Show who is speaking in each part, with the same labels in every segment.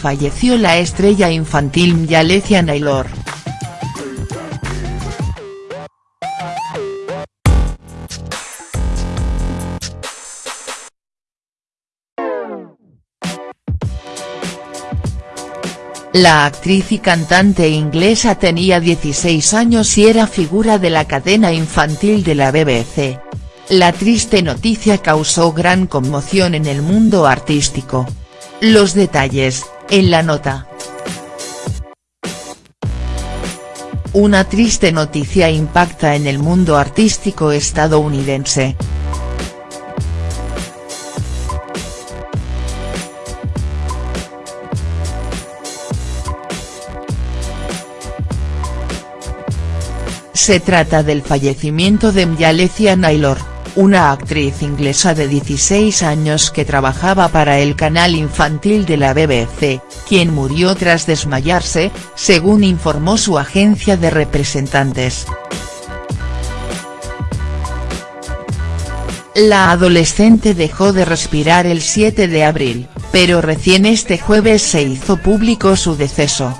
Speaker 1: falleció la estrella infantil Yalecia Naylor. La actriz y cantante inglesa tenía 16 años y era figura de la cadena infantil de la BBC. La triste noticia causó gran conmoción en el mundo artístico. Los detalles, en la nota. Una triste noticia impacta en el mundo artístico estadounidense. Se trata del fallecimiento de Myalecia Naylor, una actriz inglesa de 16 años que trabajaba para el canal infantil de la BBC, quien murió tras desmayarse, según informó su agencia de representantes. La adolescente dejó de respirar el 7 de abril, pero recién este jueves se hizo público su deceso.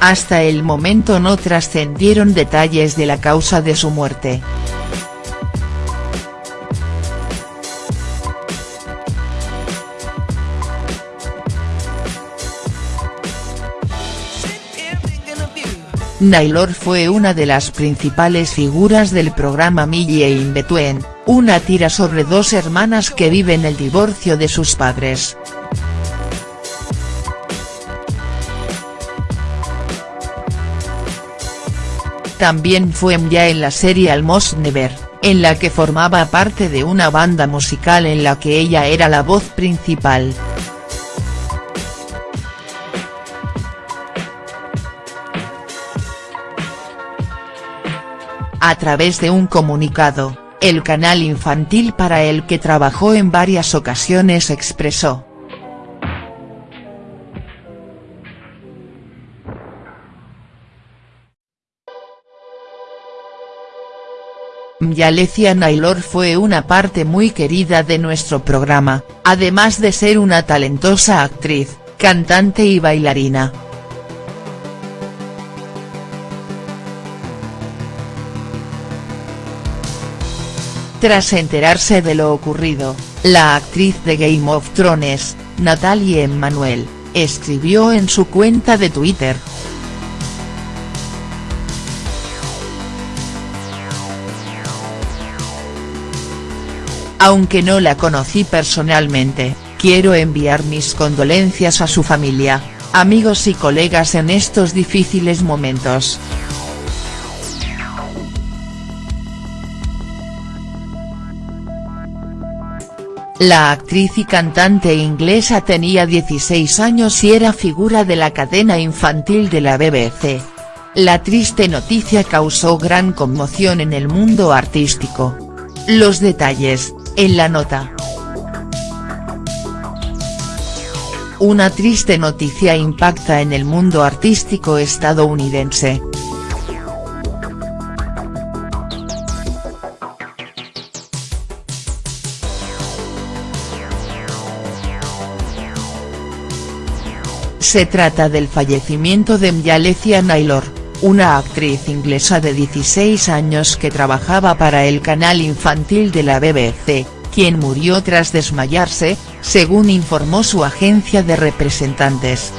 Speaker 1: Hasta el momento no trascendieron detalles de la causa de su muerte. Naylor fue una de las principales figuras del programa Millie in Between, una tira sobre dos hermanas que viven el divorcio de sus padres. También fue ya en la serie Almost Never, en la que formaba parte de una banda musical en la que ella era la voz principal. A través de un comunicado, el canal infantil para el que trabajó en varias ocasiones expresó, Yalecia Naylor fue una parte muy querida de nuestro programa, además de ser una talentosa actriz, cantante y bailarina. Tras enterarse de lo ocurrido, la actriz de Game of Thrones, Natalie Emmanuel, escribió en su cuenta de Twitter, Aunque no la conocí personalmente, quiero enviar mis condolencias a su familia, amigos y colegas en estos difíciles momentos. La actriz y cantante inglesa tenía 16 años y era figura de la cadena infantil de la BBC. La triste noticia causó gran conmoción en el mundo artístico. Los detalles, en la nota. Una triste noticia impacta en el mundo artístico estadounidense. Se trata del fallecimiento de Myalecia Naylor, una actriz inglesa de 16 años que trabajaba para el canal infantil de la BBC, quien murió tras desmayarse, según informó su agencia de representantes.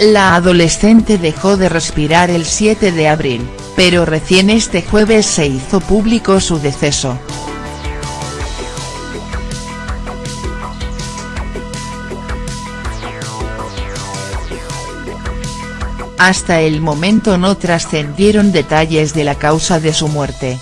Speaker 1: La adolescente dejó de respirar el 7 de abril, pero recién este jueves se hizo público su deceso. Hasta el momento no trascendieron detalles de la causa de su muerte.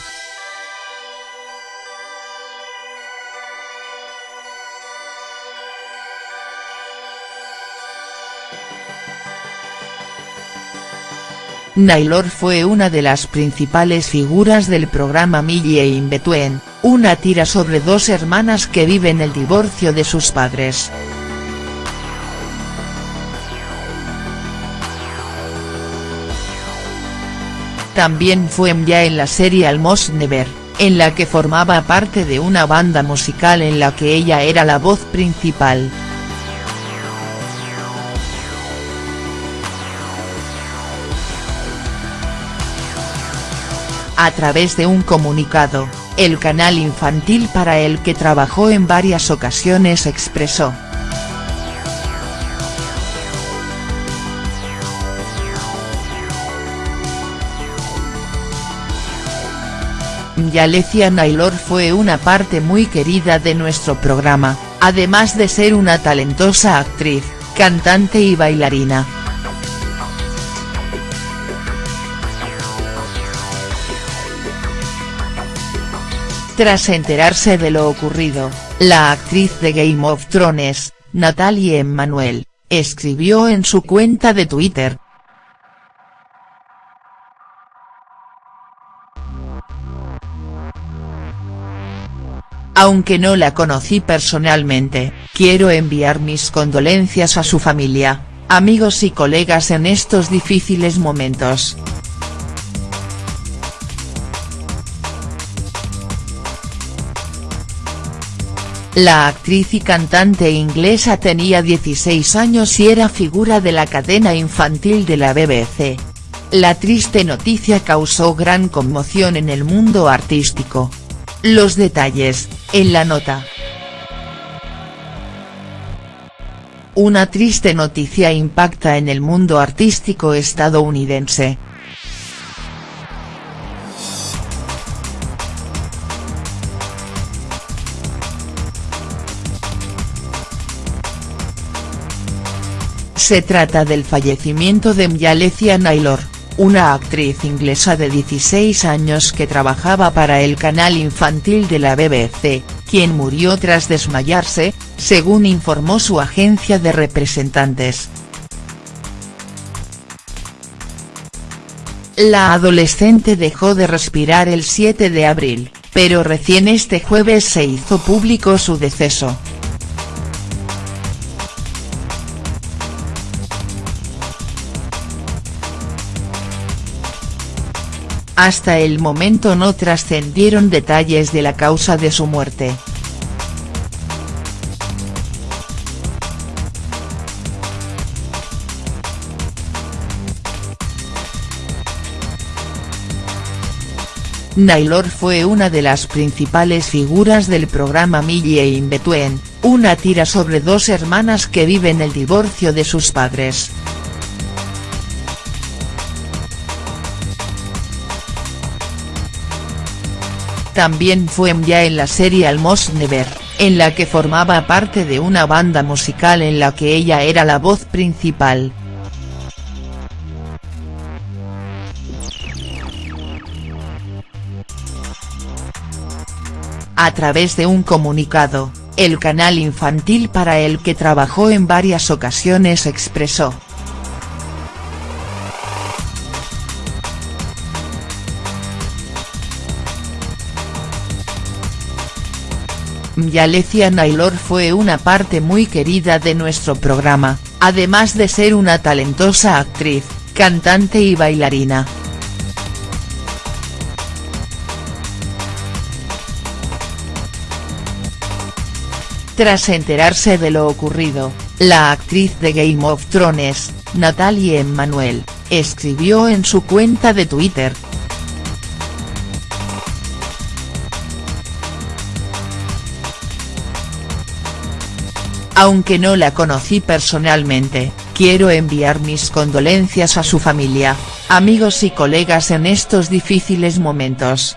Speaker 1: Naylor fue una de las principales figuras del programa Millie in Between, una tira sobre dos hermanas que viven el divorcio de sus padres. También fue ya en la serie Almost Never, en la que formaba parte de una banda musical en la que ella era la voz principal. A través de un comunicado, el canal infantil para el que trabajó en varias ocasiones expresó. Yalecia Naylor fue una parte muy querida de nuestro programa, además de ser una talentosa actriz, cantante y bailarina. Tras enterarse de lo ocurrido, la actriz de Game of Thrones, Natalie Emmanuel, escribió en su cuenta de Twitter, Aunque no la conocí personalmente, quiero enviar mis condolencias a su familia, amigos y colegas en estos difíciles momentos. La actriz y cantante inglesa tenía 16 años y era figura de la cadena infantil de la BBC. La triste noticia causó gran conmoción en el mundo artístico. Los detalles, en la nota. Una triste noticia impacta en el mundo artístico estadounidense. Se trata del fallecimiento de Myalecia Naylor, una actriz inglesa de 16 años que trabajaba para el canal infantil de la BBC, quien murió tras desmayarse, según informó su agencia de representantes. La adolescente dejó de respirar el 7 de abril, pero recién este jueves se hizo público su deceso. Hasta el momento no trascendieron detalles de la causa de su muerte. Naylor fue una de las principales figuras del programa Millie in Between, una tira sobre dos hermanas que viven el divorcio de sus padres. También fue ya en la serie Almost Never, en la que formaba parte de una banda musical en la que ella era la voz principal. A través de un comunicado, el canal infantil para el que trabajó en varias ocasiones expresó. Yalecia Naylor fue una parte muy querida de nuestro programa, además de ser una talentosa actriz, cantante y bailarina. Tras enterarse de lo ocurrido, la actriz de Game of Thrones, Natalie Emmanuel, escribió en su cuenta de Twitter, Aunque no la conocí personalmente, quiero enviar mis condolencias a su familia, amigos y colegas en estos difíciles momentos.